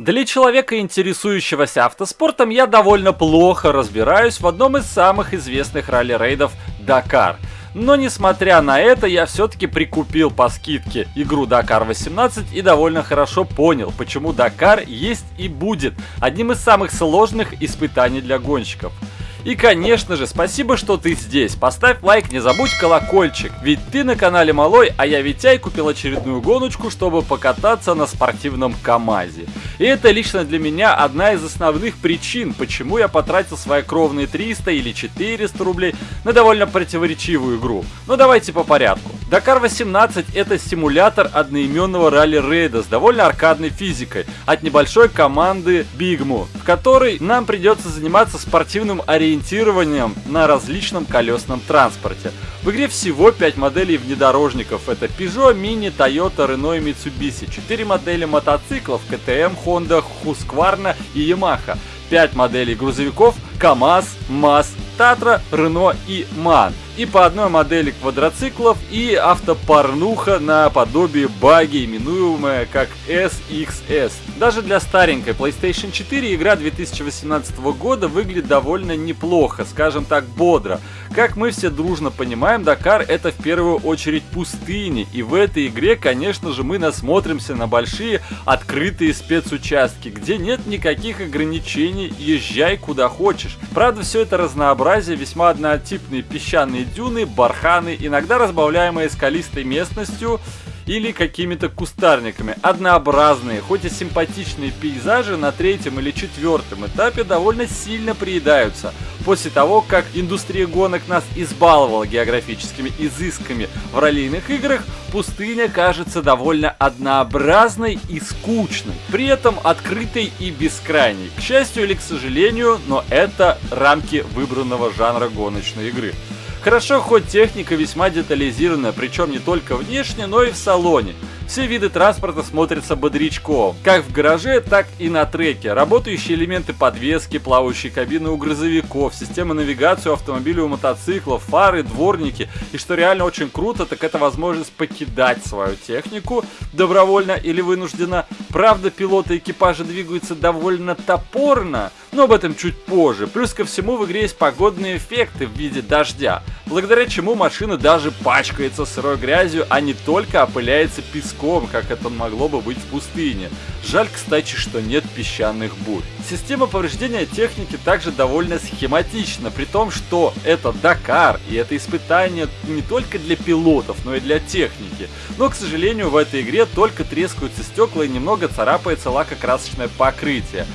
Для человека, интересующегося автоспортом, я довольно плохо разбираюсь в одном из самых известных ралли-рейдов Дакар. Но несмотря на это, я все-таки прикупил по скидке игру Dakar 18 и довольно хорошо понял, почему Дакар есть и будет одним из самых сложных испытаний для гонщиков. И конечно же, спасибо, что ты здесь. Поставь лайк, не забудь колокольчик. Ведь ты на канале Малой, а я Витяй купил очередную гоночку, чтобы покататься на спортивном КамАЗе. И это лично для меня одна из основных причин, почему я потратил свои кровные 300 или 400 рублей на довольно противоречивую игру. Но давайте по порядку. Dakar 18 это симулятор одноименного ралли-рейда с довольно аркадной физикой от небольшой команды Bigmo, в которой нам придется заниматься спортивным ориентированием ориентированием на различном колесном транспорте. В игре всего 5 моделей внедорожников. Это Peugeot, Mini, Toyota, Renault и Mitsubishi. 4 модели мотоциклов KTM, Honda, Husqvarna и Yamaha. 5 моделей грузовиков КАМАЗ, МАЗ, Татра, Рено и МАН. И по одной модели квадроциклов и автопорнуха наподобие баги, именуемая как SXS. Даже для старенькой PlayStation 4 игра 2018 года выглядит довольно неплохо, скажем так бодро. Как мы все дружно понимаем, Дакар это в первую очередь пустыни, и в этой игре, конечно же, мы насмотримся на большие открытые спецучастки, где нет никаких ограничений, езжай куда хочешь. Правда, все это разнообразие весьма однотипные песчаные дюны, барханы, иногда разбавляемые скалистой местностью или какими-то кустарниками. Однообразные, хоть и симпатичные пейзажи на третьем или четвертом этапе довольно сильно приедаются. После того, как индустрия гонок нас избаловала географическими изысками в раллийных играх, пустыня кажется довольно однообразной и скучной, при этом открытой и бескрайней. К счастью или к сожалению, но это рамки выбранного жанра гоночной игры. Хорошо, хоть техника весьма детализирована, причем не только внешне, но и в салоне. Все виды транспорта смотрятся бодрячком, как в гараже, так и на треке. Работающие элементы подвески, плавающие кабины у грузовиков, система навигации у автомобилей у мотоциклов, фары, дворники. И что реально очень круто, так это возможность покидать свою технику добровольно или вынужденно. Правда, пилоты экипажа двигаются довольно топорно, но об этом чуть позже. Плюс ко всему в игре есть погодные эффекты в виде дождя, благодаря чему машина даже пачкается сырой грязью, а не только опыляется песком, как это могло бы быть в пустыне. Жаль, кстати, что нет песчаных бурь. Система повреждения техники также довольно схематична, при том, что это Дакар, и это испытание не только для пилотов, но и для техники. Но, к сожалению, в этой игре только трескаются стекла и немного царапается лакокрасочное покрытие.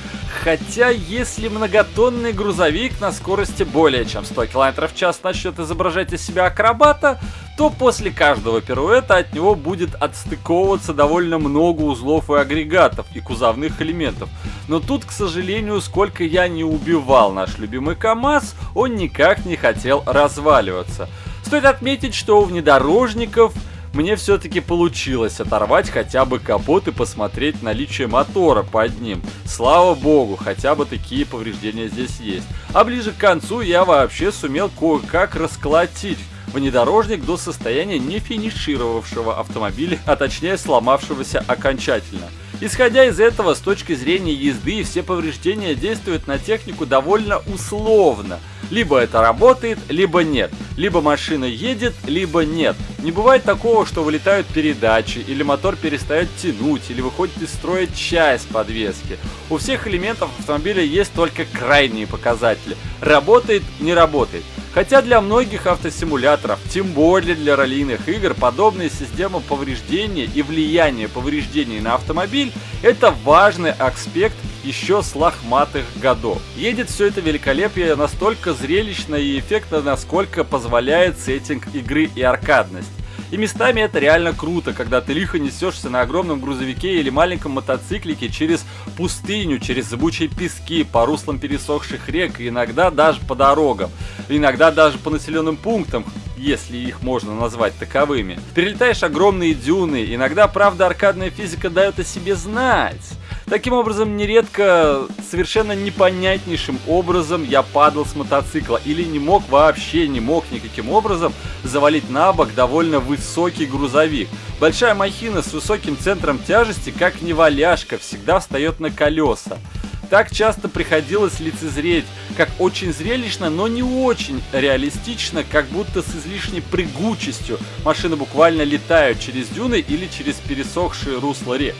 Хотя, если многотонный грузовик на скорости более чем 100 км в час начнет изображать из себя акробата, то после каждого пируэта от него будет отстыковываться довольно много узлов и агрегатов и кузовных элементов. Но тут, к сожалению, сколько я не убивал наш любимый КАМАЗ, он никак не хотел разваливаться. Стоит отметить, что у внедорожников мне все-таки получилось оторвать хотя бы капот и посмотреть наличие мотора под ним. Слава богу, хотя бы такие повреждения здесь есть. А ближе к концу я вообще сумел кое-как расколотить внедорожник до состояния не финишировавшего автомобиля, а точнее сломавшегося окончательно. Исходя из этого, с точки зрения езды, все повреждения действуют на технику довольно условно. Либо это работает, либо нет. Либо машина едет, либо нет. Не бывает такого, что вылетают передачи, или мотор перестает тянуть, или выходит из строя часть подвески. У всех элементов автомобиля есть только крайние показатели. Работает, не работает. Хотя для многих автосимуляторов, тем более для раллийных игр, подобная система повреждения и влияние повреждений на автомобиль – это важный аспект еще с лохматых годов. Едет все это великолепие настолько зрелищно и эффектно, насколько позволяет сеттинг игры и аркадность. И местами это реально круто, когда ты лихо несешься на огромном грузовике или маленьком мотоциклике через пустыню, через зыбучие пески, по руслам пересохших рек, иногда даже по дорогам, иногда даже по населенным пунктам, если их можно назвать таковыми. Перелетаешь огромные дюны, иногда, правда, аркадная физика дает о себе знать. Таким образом, нередко совершенно непонятнейшим образом я падал с мотоцикла или не мог вообще, не мог никаким образом завалить на бок довольно высокий грузовик. Большая махина с высоким центром тяжести, как неваляшка, всегда встает на колеса. Так часто приходилось лицезреть, как очень зрелищно, но не очень реалистично, как будто с излишней прыгучестью машины буквально летают через дюны или через пересохшие русла рек.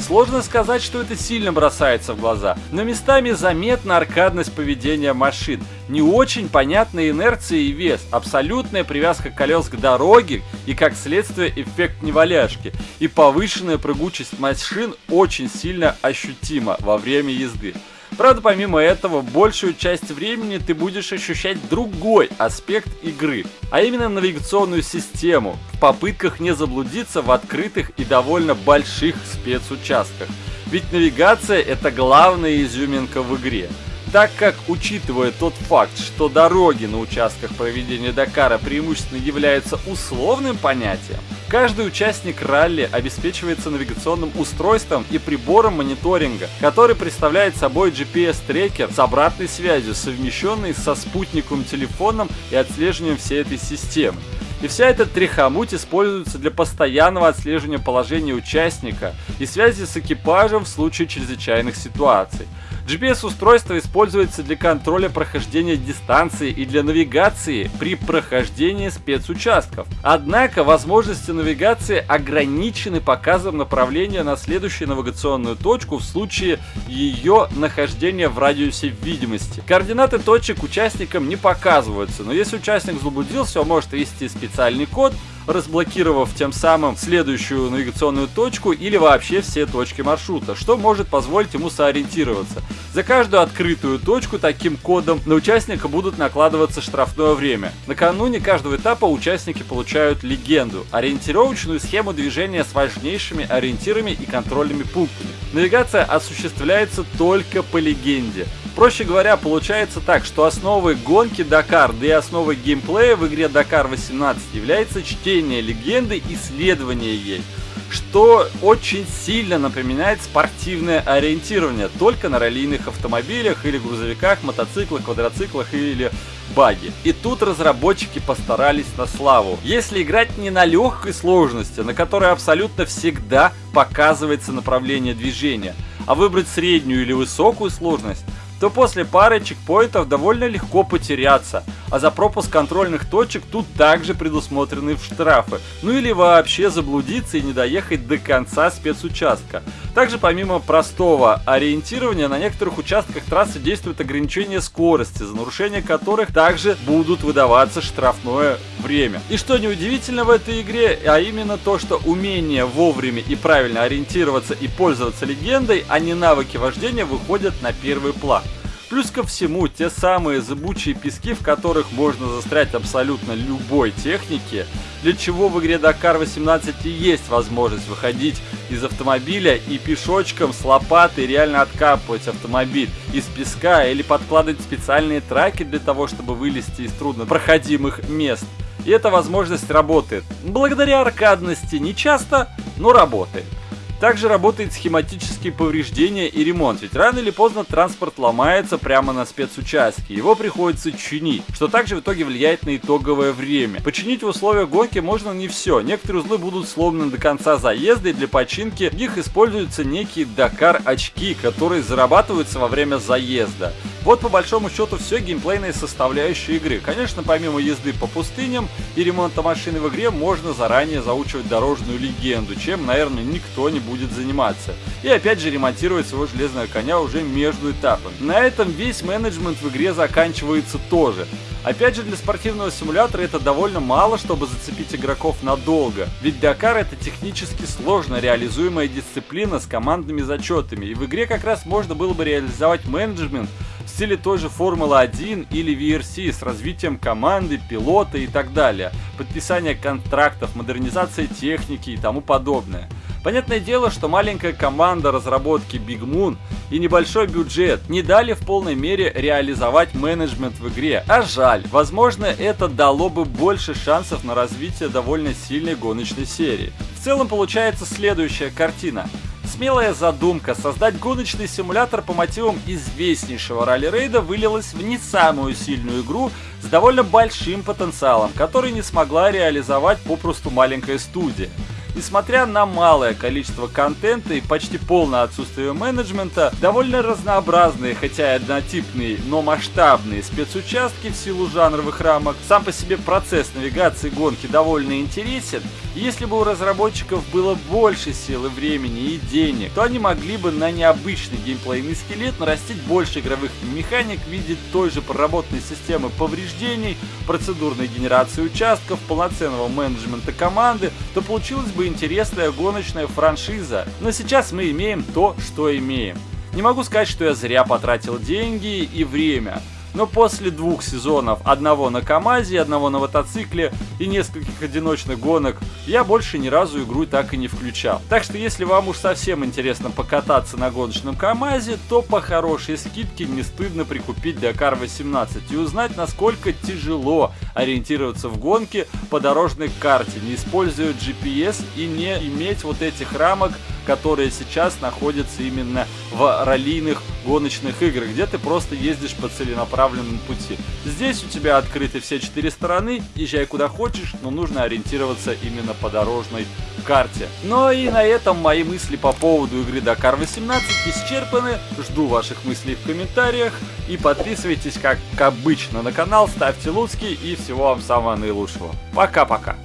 Сложно сказать, что это сильно бросается в глаза, но местами заметна аркадность поведения машин, не очень понятная инерция и вес, абсолютная привязка колес к дороге и как следствие эффект неваляшки, и повышенная прыгучесть машин очень сильно ощутима во время езды. Правда, помимо этого, большую часть времени ты будешь ощущать другой аспект игры, а именно навигационную систему, в попытках не заблудиться в открытых и довольно больших спецучастках. Ведь навигация это главная изюминка в игре так как, учитывая тот факт, что дороги на участках проведения Дакара преимущественно являются условным понятием, каждый участник ралли обеспечивается навигационным устройством и прибором мониторинга, который представляет собой GPS-трекер с обратной связью, совмещенный со спутниковым телефоном и отслеживанием всей этой системы. И вся эта трихомуть используется для постоянного отслеживания положения участника и связи с экипажем в случае чрезвычайных ситуаций. GPS-устройство используется для контроля прохождения дистанции и для навигации при прохождении спецучастков. Однако возможности навигации ограничены показом направления на следующую навигационную точку в случае ее нахождения в радиусе видимости. Координаты точек участникам не показываются, но если участник заблудился, он может ввести специальный код, разблокировав тем самым следующую навигационную точку или вообще все точки маршрута, что может позволить ему сориентироваться. За каждую открытую точку таким кодом на участника будут накладываться штрафное время. Накануне каждого этапа участники получают легенду, ориентировочную схему движения с важнейшими ориентирами и контрольными пунктами. Навигация осуществляется только по легенде. Проще говоря, получается так, что основой гонки Дакар, да и основой геймплея в игре Дакар 18 является чтение легенды и исследование ей что очень сильно напоминает спортивное ориентирование только на раллийных автомобилях или грузовиках, мотоциклах, квадроциклах или баги. И тут разработчики постарались на славу. Если играть не на легкой сложности, на которой абсолютно всегда показывается направление движения, а выбрать среднюю или высокую сложность, то после пары чекпоинтов довольно легко потеряться, а за пропуск контрольных точек тут также предусмотрены штрафы, ну или вообще заблудиться и не доехать до конца спецучастка. Также помимо простого ориентирования на некоторых участках трассы действует ограничение скорости, за нарушение которых также будут выдаваться штрафное время. И что неудивительно в этой игре, а именно то, что умение вовремя и правильно ориентироваться и пользоваться легендой, а не навыки вождения выходят на первый план. Плюс ко всему, те самые зыбучие пески, в которых можно застрять абсолютно любой технике, для чего в игре Dakar 18 и есть возможность выходить из автомобиля и пешочком с лопатой реально откапывать автомобиль из песка или подкладывать специальные траки для того, чтобы вылезти из труднопроходимых мест. И эта возможность работает. Благодаря аркадности не часто, но работает. Также работает схематические повреждения и ремонт, ведь рано или поздно транспорт ломается прямо на спецучастке, его приходится чинить, что также в итоге влияет на итоговое время. Починить в условиях гонки можно не все, некоторые узлы будут сломаны до конца заезда и для починки в них используются некие Дакар очки, которые зарабатываются во время заезда. Вот по большому счету все геймплейные составляющие игры. Конечно, помимо езды по пустыням и ремонта машины в игре, можно заранее заучивать дорожную легенду, чем, наверное, никто не будет заниматься. И опять же ремонтировать своего железного коня уже между этапами. На этом весь менеджмент в игре заканчивается тоже. Опять же, для спортивного симулятора это довольно мало, чтобы зацепить игроков надолго. Ведь Дакар это технически сложно реализуемая дисциплина с командными зачетами. И в игре как раз можно было бы реализовать менеджмент в стиле той же Формулы-1 или VRC с развитием команды, пилота и так далее, подписание контрактов, модернизация техники и тому подобное. Понятное дело, что маленькая команда разработки Big Moon и небольшой бюджет не дали в полной мере реализовать менеджмент в игре, а жаль, возможно это дало бы больше шансов на развитие довольно сильной гоночной серии. В целом получается следующая картина. Смелая задумка создать гоночный симулятор по мотивам известнейшего ралли-рейда вылилась в не самую сильную игру с довольно большим потенциалом, который не смогла реализовать попросту маленькая студия. Несмотря на малое количество контента и почти полное отсутствие менеджмента, довольно разнообразные, хотя и однотипные, но масштабные спецучастки в силу жанровых рамок, сам по себе процесс навигации гонки довольно интересен, если бы у разработчиков было больше силы, времени и денег, то они могли бы на необычный геймплейный скелет нарастить больше игровых механик в виде той же проработанной системы повреждений, процедурной генерации участков, полноценного менеджмента команды, то получилось бы интересная гоночная франшиза. Но сейчас мы имеем то, что имеем. Не могу сказать, что я зря потратил деньги и время. Но после двух сезонов, одного на КамАЗе, одного на мотоцикле и нескольких одиночных гонок, я больше ни разу игру так и не включал. Так что если вам уж совсем интересно покататься на гоночном КамАЗе, то по хорошей скидке не стыдно прикупить Dakar 18 и узнать, насколько тяжело ориентироваться в гонке по дорожной карте, не используя GPS и не иметь вот этих рамок, которые сейчас находятся именно в раллийных гоночных играх, где ты просто ездишь по целенаправленному пути. Здесь у тебя открыты все четыре стороны, езжай куда хочешь, но нужно ориентироваться именно по дорожной карте. Ну и на этом мои мысли по поводу игры Dakar 18 исчерпаны. Жду ваших мыслей в комментариях и подписывайтесь, как обычно, на канал, ставьте луцки и всего вам самого наилучшего. Пока-пока.